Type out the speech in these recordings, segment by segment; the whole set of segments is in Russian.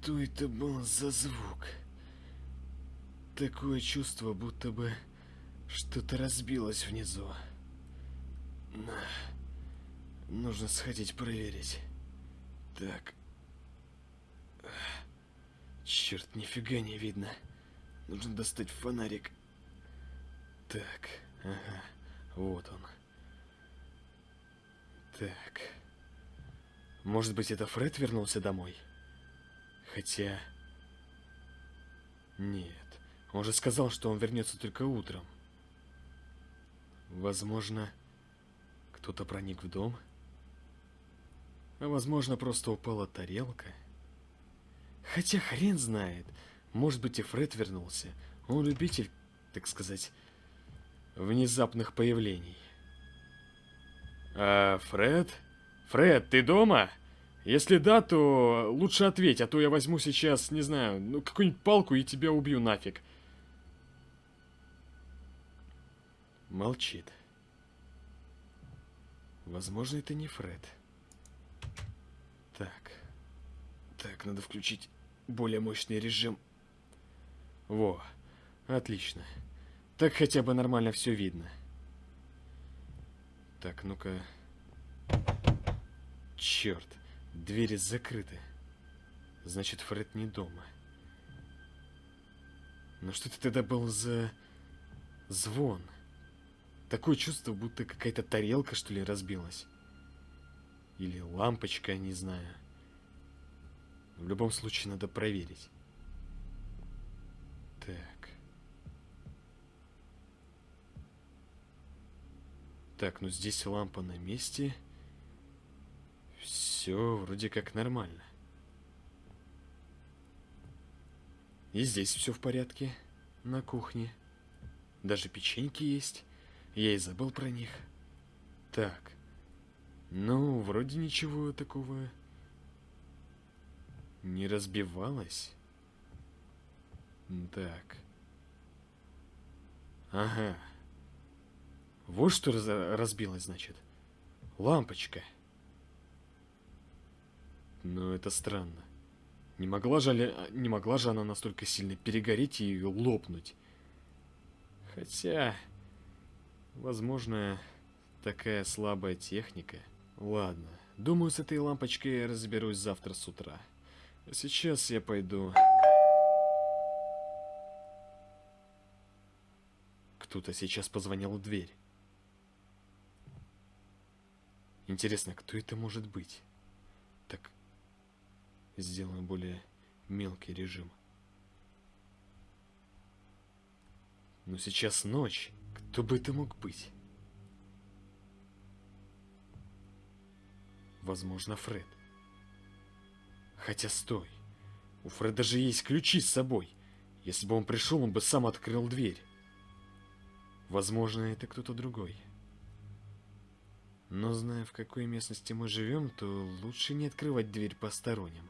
Что это был за звук? Такое чувство, будто бы что-то разбилось внизу. На. Нужно сходить проверить. Так. Черт, нифига не видно. Нужно достать фонарик. Так, ага, вот он. Так. Может быть, это Фред вернулся домой? Хотя... Нет. Он же сказал, что он вернется только утром. Возможно, кто-то проник в дом? А возможно, просто упала тарелка? Хотя хрен знает. Может быть, и Фред вернулся. Он любитель, так сказать, внезапных появлений. А, Фред? Фред, ты дома? Если да, то лучше ответь, а то я возьму сейчас, не знаю, ну какую-нибудь палку и тебя убью нафиг. Молчит. Возможно, это не Фред. Так. Так, надо включить более мощный режим. Во, отлично. Так хотя бы нормально все видно. Так, ну-ка. Черт. Двери закрыты. Значит, Фред не дома. Но что это тогда был за звон? Такое чувство, будто какая-то тарелка, что ли, разбилась. Или лампочка, не знаю. В любом случае, надо проверить. Так. Так, ну здесь лампа на месте. Все вроде как нормально. И здесь все в порядке. На кухне. Даже печеньки есть. Я и забыл про них. Так. Ну, вроде ничего такого не разбивалось. Так. Ага. Вот что раз разбилось, значит. Лампочка. Но это странно. Не могла, же, не могла же она настолько сильно перегореть и лопнуть. Хотя, возможно, такая слабая техника. Ладно, думаю, с этой лампочкой я разберусь завтра с утра. А сейчас я пойду... Кто-то сейчас позвонил в дверь. Интересно, кто это может быть? Сделаем более мелкий режим. Но сейчас ночь. Кто бы это мог быть? Возможно, Фред. Хотя стой. У Фреда же есть ключи с собой. Если бы он пришел, он бы сам открыл дверь. Возможно, это кто-то другой. Но зная, в какой местности мы живем, то лучше не открывать дверь посторонним.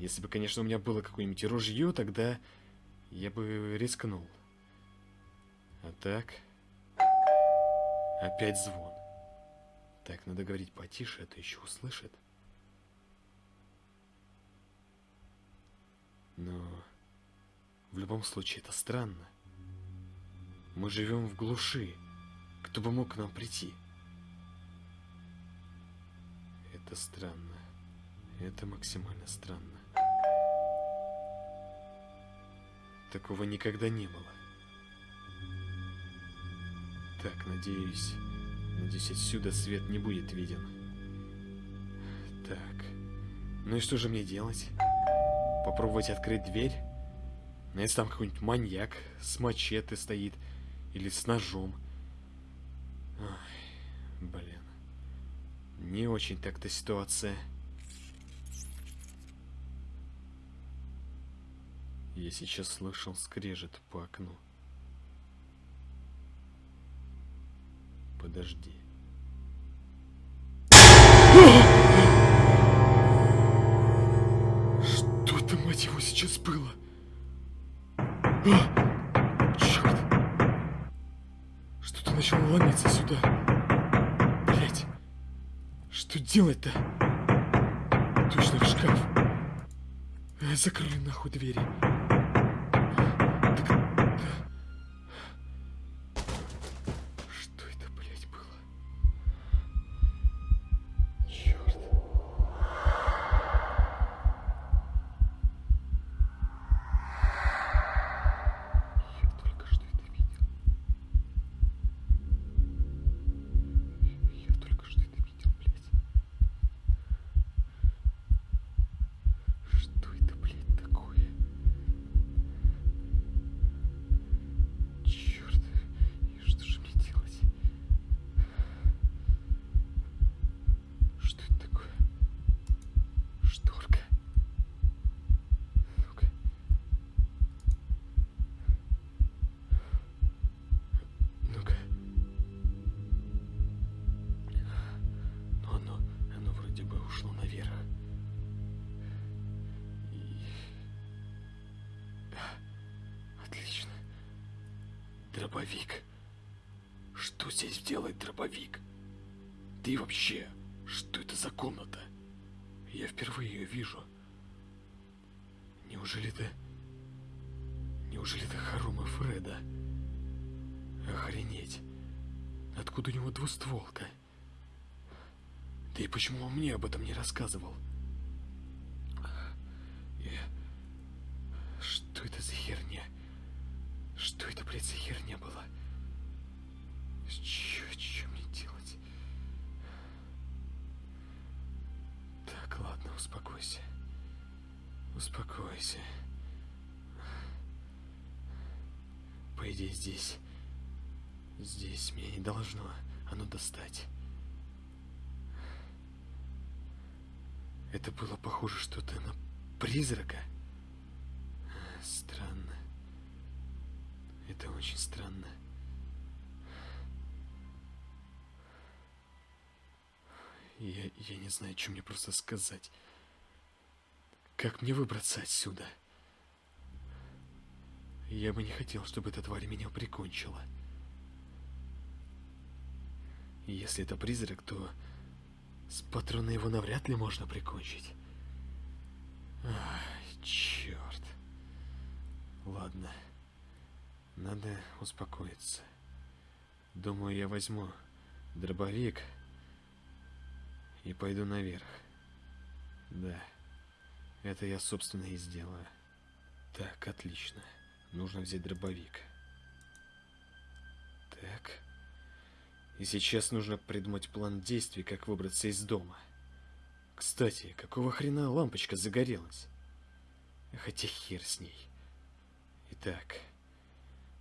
Если бы, конечно, у меня было какое-нибудь ружье, тогда я бы рискнул. А так... Опять звон. Так, надо говорить потише, а то еще услышит. Но... В любом случае, это странно. Мы живем в глуши. Кто бы мог к нам прийти? Это странно. Это максимально странно. Такого никогда не было. Так, надеюсь... Надеюсь, отсюда свет не будет виден. Так. Ну и что же мне делать? Попробовать открыть дверь? Ну, если там какой-нибудь маньяк с мачете стоит. Или с ножом. Ой, блин. Не очень так-то ситуация. Я сейчас слышал скрежет по окну. Подожди. Что это, мать его, сейчас было? А! Черт! Что-то начало ломиться сюда. Блять! Что делать-то? Точно в шкаф. Э, Закрой нахуй двери. Ушло наверх. И... Отлично. Дробовик. Что здесь делает дробовик? Да вообще, что это за комната? Я впервые ее вижу. Неужели это... Неужели это хоромы Фреда? Охренеть. Откуда у него двустволка? И почему он мне об этом не рассказывал? Я... Что это за херня? Что это, блядь, за херня была? Чё, чё мне делать? Так, ладно, успокойся. Успокойся. По идее, здесь... Здесь меня не должно оно достать. Это было похоже что-то на призрака. Странно. Это очень странно. Я, я не знаю, что мне просто сказать. Как мне выбраться отсюда? Я бы не хотел, чтобы эта тварь меня прикончила. Если это призрак, то с патрона его навряд ли можно прикончить. Ай, черт. Ладно. Надо успокоиться. Думаю, я возьму дробовик и пойду наверх. Да. Это я, собственно, и сделаю. Так, отлично. Нужно взять дробовик. Так. И сейчас нужно придумать план действий, как выбраться из дома. Кстати, какого хрена лампочка загорелась? Хотя хер с ней. Итак,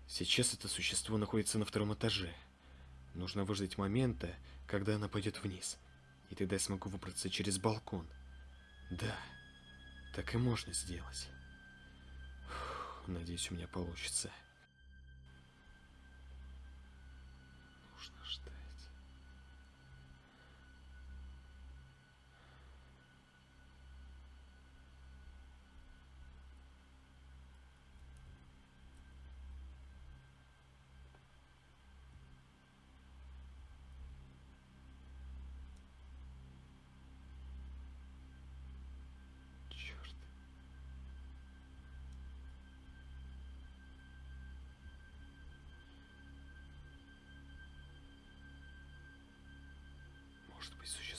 сейчас это существо находится на втором этаже. Нужно выждать момента, когда она пойдет вниз. И тогда я смогу выбраться через балкон. Да, так и можно сделать. Фух, надеюсь, у меня получится. Может быть, существо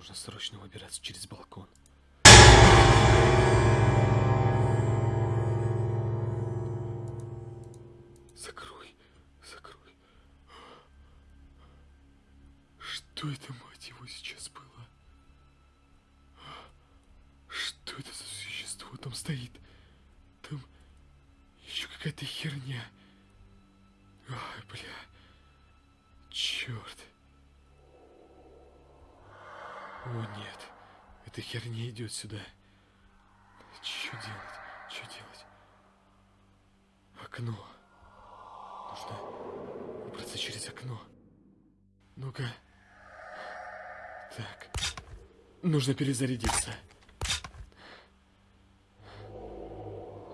Нужно срочно выбираться через балкон. Закрой, закрой. Что это, мать его, сейчас было? Что это за существо там стоит? Там еще какая-то херня. Ой, бля. Черт. О, нет. Эта херня идет сюда. Что делать? Что делать? Окно. Нужно выбраться через окно. Ну-ка. Так. Нужно перезарядиться.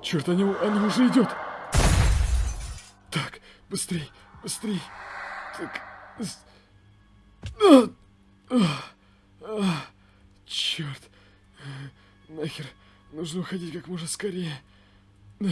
Черт, она, она уже идет. Так, быстрей, быстрей. Так. А! А! Черт. Нахер. Нужно уходить как можно скорее. А!